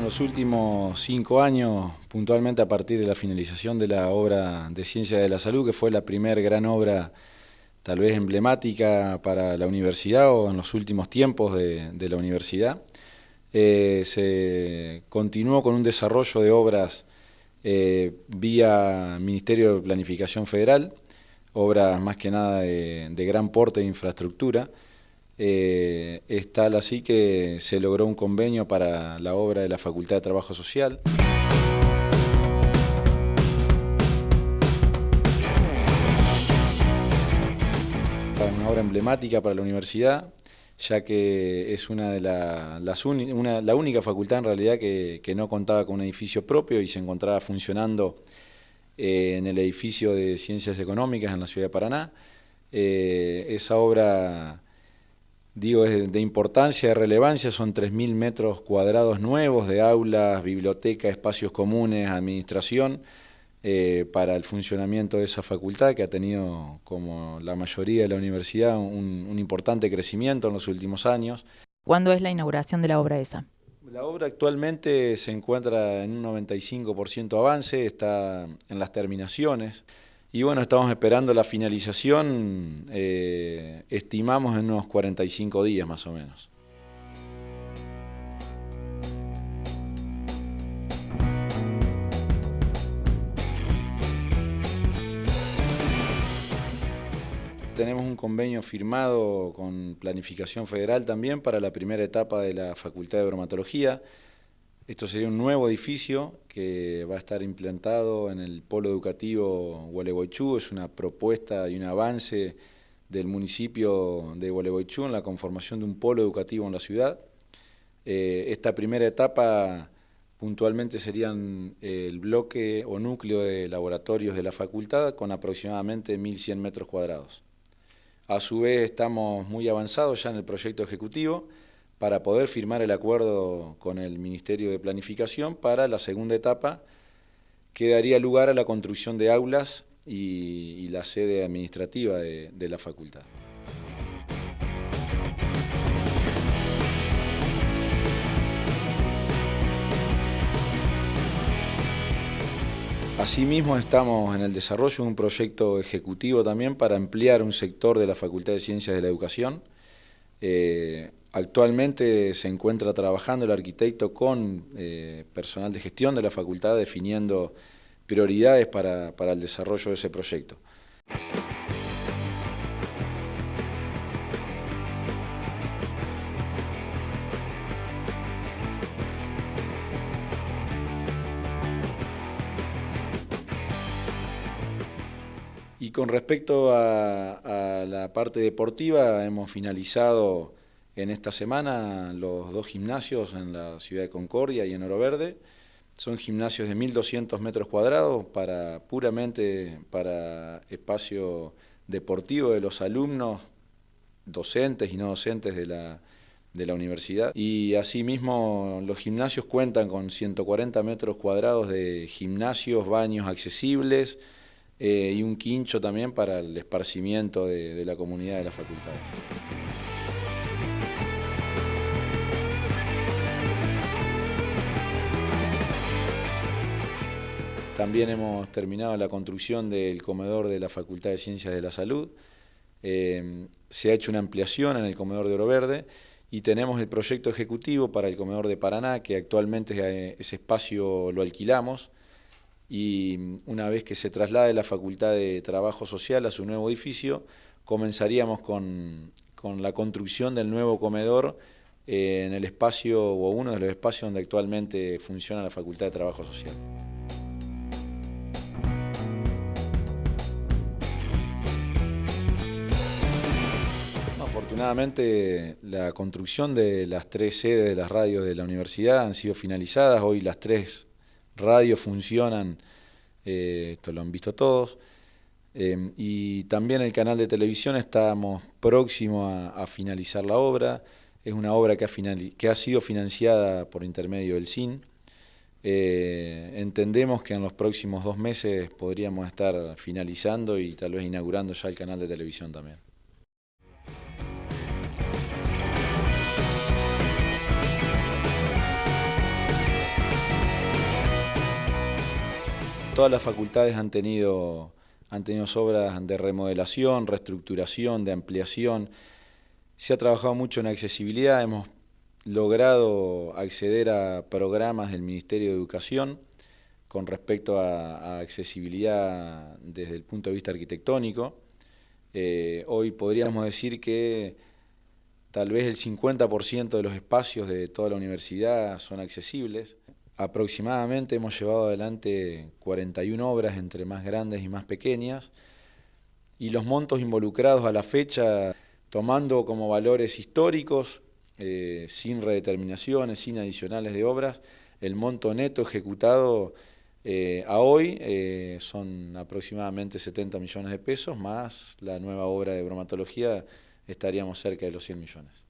los últimos cinco años, puntualmente a partir de la finalización de la obra de Ciencia de la Salud, que fue la primera gran obra tal vez emblemática para la universidad o en los últimos tiempos de, la universidad, eh, se continuó con un desarrollo de obras eh, vía Ministerio de Planificación Federal, obras más que nada de, de gran porte de infraestructura, eh, es tal así que se logró un convenio para la obra de la Facultad de Trabajo Social. Una obra emblemática para la universidad, ya que es una de las la única facultad en realidad que, no contaba con un edificio propio y se encontraba funcionando eh, en el edificio de Ciencias Económicas en la ciudad de Paraná. Eh, esa obra digo, es de importancia, de relevancia, son 3.000 metros cuadrados nuevos de aulas, biblioteca, espacios comunes, administración, eh, para el funcionamiento de esa facultad que ha tenido, como la mayoría de la universidad, un, un importante crecimiento en los últimos años. ¿Cuándo es la inauguración de la obra esa? La obra actualmente se encuentra en un 95% avance, está en las terminaciones. Y bueno, estamos esperando la finalización, eh, estimamos en unos 45 días más o menos. Tenemos un convenio firmado con Planificación Federal también para la primera etapa de la Facultad de Bromatología. Esto sería un nuevo edificio que va a estar implantado en el polo educativo Gualeguaychú. Es una propuesta y un avance del municipio de Gualeguaychú en la conformación de un polo educativo en la ciudad. Eh, esta primera etapa puntualmente serían el bloque o núcleo de laboratorios de la facultad con aproximadamente 1.100 metros cuadrados. A su vez estamos muy avanzados ya en el proyecto ejecutivo, para poder firmar el acuerdo con el Ministerio de Planificación para la segunda etapa que daría lugar a la construcción de aulas y, la sede administrativa de, la facultad. Asimismo estamos en el desarrollo de un proyecto ejecutivo también para ampliar un sector de la Facultad de Ciencias de la Educación. Eh, Actualmente se encuentra trabajando el arquitecto con eh, personal de gestión de la facultad definiendo prioridades para, el desarrollo de ese proyecto. Y con respecto a la parte deportiva, hemos finalizado en esta semana los dos gimnasios en la ciudad de Concordia y en Oro Verde. Son gimnasios de 1.200 metros cuadrados para, puramente para espacio deportivo de los alumnos, docentes y no docentes de la, de la universidad. Y asimismo los gimnasios cuentan con 140 metros cuadrados de gimnasios, baños accesibles eh, y un quincho también para el esparcimiento de, de la comunidad de las facultades. También hemos terminado la construcción del comedor de la Facultad de Ciencias de la Salud. Eh, se ha hecho una ampliación en el comedor de Oro Verde y tenemos el proyecto ejecutivo para el comedor de Paraná, que actualmente eh, ese espacio lo alquilamos y una vez que se traslade la Facultad de Trabajo Social a su nuevo edificio, comenzaríamos con, la construcción del nuevo comedor eh, en el espacio o uno de los espacios donde actualmente funciona la Facultad de Trabajo Social. Afortunadamente la construcción de las tres sedes de las radios de la universidad han sido finalizadas, hoy las tres radios funcionan, eh, esto lo han visto todos, eh, y también el canal de televisión estamos próximos a, finalizar la obra, es una obra que ha, que ha sido financiada por intermedio del CIN, eh, entendemos que en los próximos dos meses podríamos estar finalizando y tal vez inaugurando ya el canal de televisión también. Todas las facultades han tenido, han tenido obras de remodelación, reestructuración, de ampliación. Se ha trabajado mucho en accesibilidad, hemos logrado acceder a programas del Ministerio de Educación con respecto a, accesibilidad desde el punto de vista arquitectónico. Eh, hoy podríamos decir que tal vez el 50% de los espacios de toda la universidad son accesibles. Aproximadamente hemos llevado adelante 41 obras entre más grandes y más pequeñas y los montos involucrados a la fecha tomando como valores históricos, eh, sin redeterminaciones, sin adicionales de obras, el monto neto ejecutado eh, a hoy eh, son aproximadamente 70 millones de pesos, más la nueva obra de bromatología estaríamos cerca de los 100 millones.